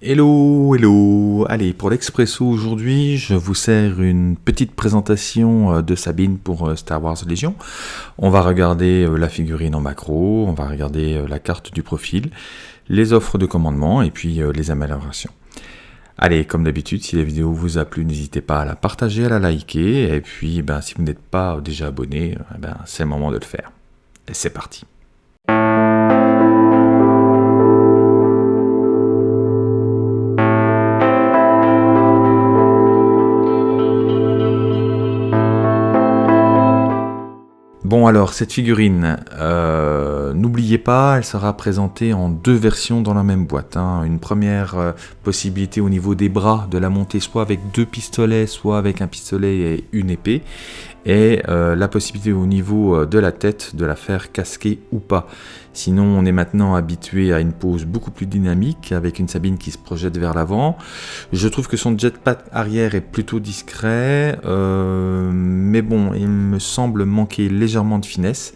Hello, hello Allez, pour l'Expresso aujourd'hui, je vous sers une petite présentation euh, de Sabine pour euh, Star Wars Légion. On va regarder euh, la figurine en macro, on va regarder la carte du profil, les offres de commandement et puis les améliorations. Allez, comme d'habitude, si la vidéo vous a plu, n'hésitez pas à la partager, à la liker, et puis ben, si vous n'êtes pas déjà abonné, eh ben, c'est le moment de le faire. C'est parti alors, cette figurine, euh, n'oubliez pas, elle sera présentée en deux versions dans la même boîte. Hein. Une première euh, possibilité au niveau des bras de la monter soit avec deux pistolets, soit avec un pistolet et une épée. Et euh, la possibilité au niveau de la tête de la faire casquer ou pas. Sinon, on est maintenant habitué à une pose beaucoup plus dynamique avec une Sabine qui se projette vers l'avant. Je trouve que son jetpack arrière est plutôt discret, euh, mais bon, il me semble manquer légèrement de finesse.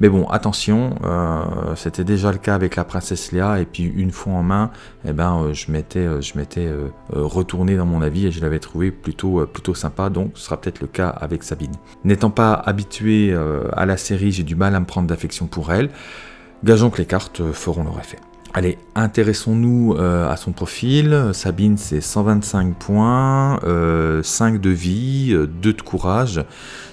Mais bon, attention, euh, c'était déjà le cas avec la princesse Léa, et puis une fois en main, eh ben, euh, je m'étais, je m'étais retourné dans mon avis et je l'avais trouvé plutôt, plutôt sympa, donc ce sera peut-être le cas avec Sabine. N'étant pas habitué à la série, j'ai du mal à me prendre d'affection pour elle. Gageons que les cartes feront leur effet. Allez, intéressons-nous euh, à son profil. Sabine, c'est 125 points, 5 euh, de vie, 2 euh, de courage,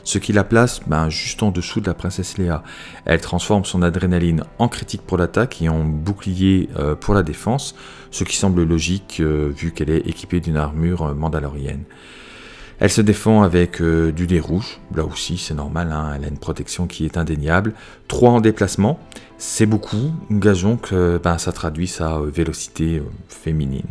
ce qui la place ben, juste en dessous de la princesse Léa. Elle transforme son adrénaline en critique pour l'attaque et en bouclier pour la défense, ce qui semble logique vu qu'elle est équipée d'une armure mandalorienne. Elle se défend avec du dé rouge, là aussi c'est normal, hein, elle a une protection qui est indéniable. 3 en déplacement, c'est beaucoup, gageons que ben, ça traduit sa euh, vélocité euh, féminine.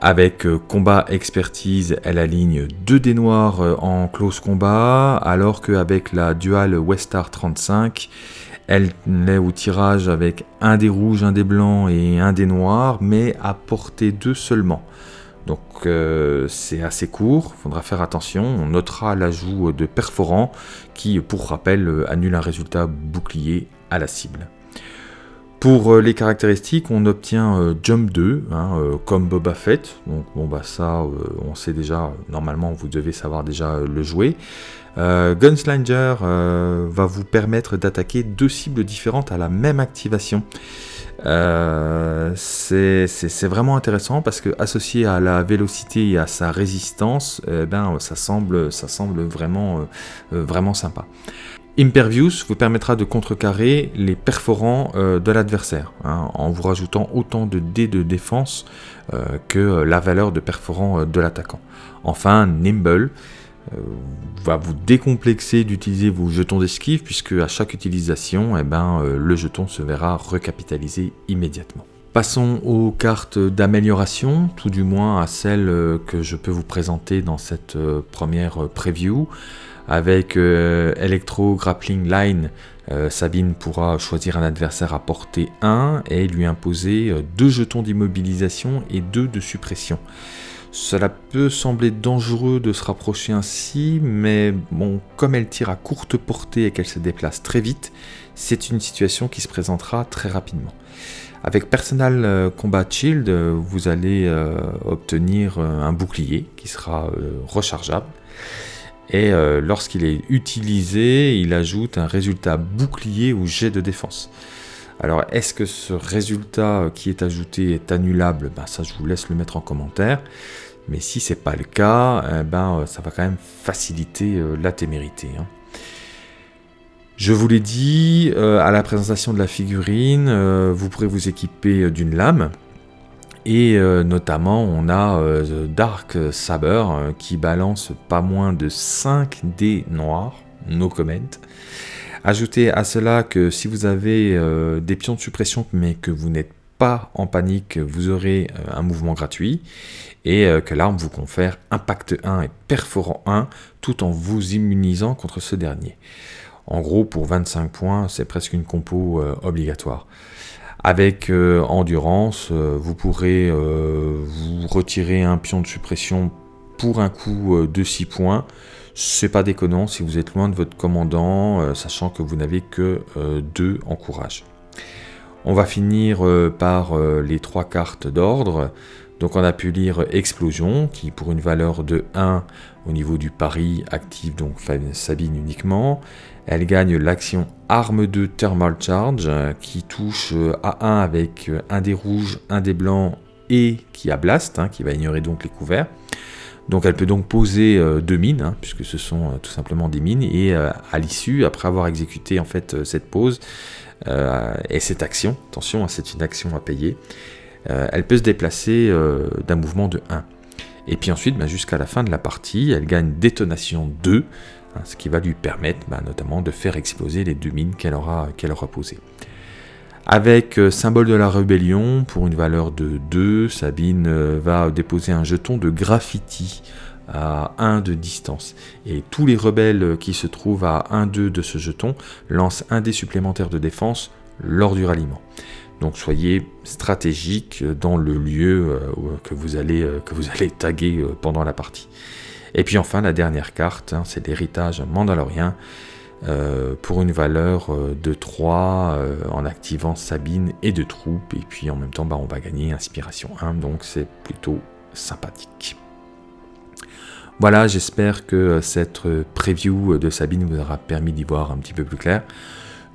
Avec euh, combat expertise, elle aligne 2 dés noirs en close combat, alors qu'avec la dual Westar 35, elle est au tirage avec un dé rouge, un dé blanc et un dé noir, mais à portée 2 seulement. Donc c'est assez court, faudra faire attention. On notera l'ajout de perforant qui, pour rappel, annule un résultat bouclier à la cible. Pour euh, les caractéristiques, on obtient euh, Jump 2, hein, euh, comme Boba Fett. Donc bon bah ça, on sait déjà, normalement vous devez savoir déjà le jouer. Gunslinger va vous permettre d'attaquer deux cibles différentes à la même activation. C'est vraiment intéressant parce que associé à la vélocité et à sa résistance, eh ben, ça semble, ça semble vraiment, sympa. Impervious vous permettra de contrecarrer les perforants euh, de l'adversaire, hein, en vous rajoutant autant de dés de défense euh, que la valeur de perforant euh, de l'attaquant. Enfin, Nimble va vous décomplexer d'utiliser vos jetons d'esquive, puisque à chaque utilisation, eh ben, le jeton se verra recapitalisé immédiatement. Passons aux cartes d'amélioration, tout du moins à celles que je peux vous présenter dans cette première preview. Avec euh, Electro Grappling Line, euh, Sabine pourra choisir un adversaire à portée 1 et lui imposer 2 euh, jetons d'immobilisation et 2 de suppression. Cela peut sembler dangereux de se rapprocher ainsi, mais bon, comme elle tire à courte portée et qu'elle se déplace très vite, c'est une situation qui se présentera très rapidement. Avec Personal Combat Shield, vous allez obtenir un bouclier qui sera rechargeable et euh, lorsqu'il est utilisé, il ajoute un résultat bouclier ou jet de défense. Alors est-ce que ce résultat euh, qui est ajouté est annulable? Ben, Ça je vous laisse le mettre en commentaire. Mais si c'est pas le cas, eh ben, euh, ça va quand même faciliter la témérité. Hein. Je vous l'ai dit, à la présentation de la figurine, vous pourrez vous équiper d'une lame. Et euh, notamment, on a euh, Dark Saber euh, qui balance pas moins de 5 dés noirs, no comment. Ajoutez à cela que si vous avez des pions de suppression mais que vous n'êtes pas en panique, vous aurez un mouvement gratuit et que l'arme vous confère impact 1 et perforant 1 tout en vous immunisant contre ce dernier. En gros, pour 25 points, c'est presque une compo obligatoire. Avec euh, endurance, euh, vous pourrez euh, vous retirer un pion de suppression pour un coup de 6 points. C'est pas déconnant si vous êtes loin de votre commandant, sachant que vous n'avez que 2 en courage. On va finir par les trois cartes d'ordre. Donc on a pu lire Explosion, qui pour une valeur de 1 au niveau du pari active donc Sabine uniquement. Elle gagne l'action Arme de Thermal Charge, qui touche à 1 avec un des rouges, un des blancs et qui a Blast, hein, qui va ignorer donc les couverts. Donc elle peut donc poser euh, deux mines, hein, puisque ce sont euh, tout simplement des mines, et euh, à l'issue, après avoir exécuté en fait cette pose et cette action, attention, hein, c'est une action à payer, elle peut se déplacer d'un mouvement de 1. Et puis ensuite, bah, jusqu'à la fin de la partie, elle gagne détonation 2, ce qui va lui permettre bah, notamment de faire exploser les deux mines qu'elle aura posées. Avec euh, symbole de la rébellion, pour une valeur de 2, Sabine euh, va déposer un jeton de graffiti à 1 de distance. Et tous les rebelles qui se trouvent à 1-2 de ce jeton lancent un dé supplémentaire de défense lors du ralliement. Donc soyez stratégique dans le lieu euh, que vous allez, que vous allez taguer pendant la partie. Et puis enfin la dernière carte, hein, c'est l'héritage mandalorien. Euh, pour une valeur euh, de 3 euh, en activant Sabine et de troupes et puis en même temps bah, on va gagner inspiration 1 donc c'est plutôt sympathique. Voilà j'espère que cette preview de Sabine vous aura permis d'y voir un petit peu plus clair.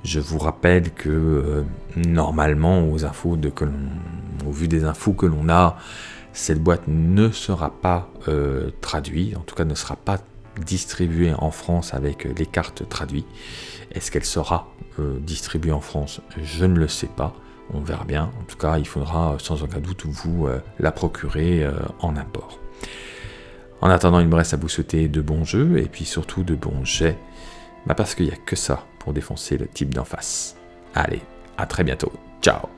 Je vous rappelle que normalement aux infos au vu des infos que l'on a cette boîte ne sera pas traduite, en tout cas ne sera pas distribuée en France avec les cartes traduites. Est-ce qu'elle sera euh, distribuée en France? Je ne le sais pas. On verra bien. En tout cas, il faudra sans aucun doute vous euh, la procurer euh, en import. En attendant, il me reste à vous souhaiter de bons jeux et puis surtout de bons jets. Bah parce qu'il n'y a que ça pour défoncer le type d'en face. Allez, à très bientôt. Ciao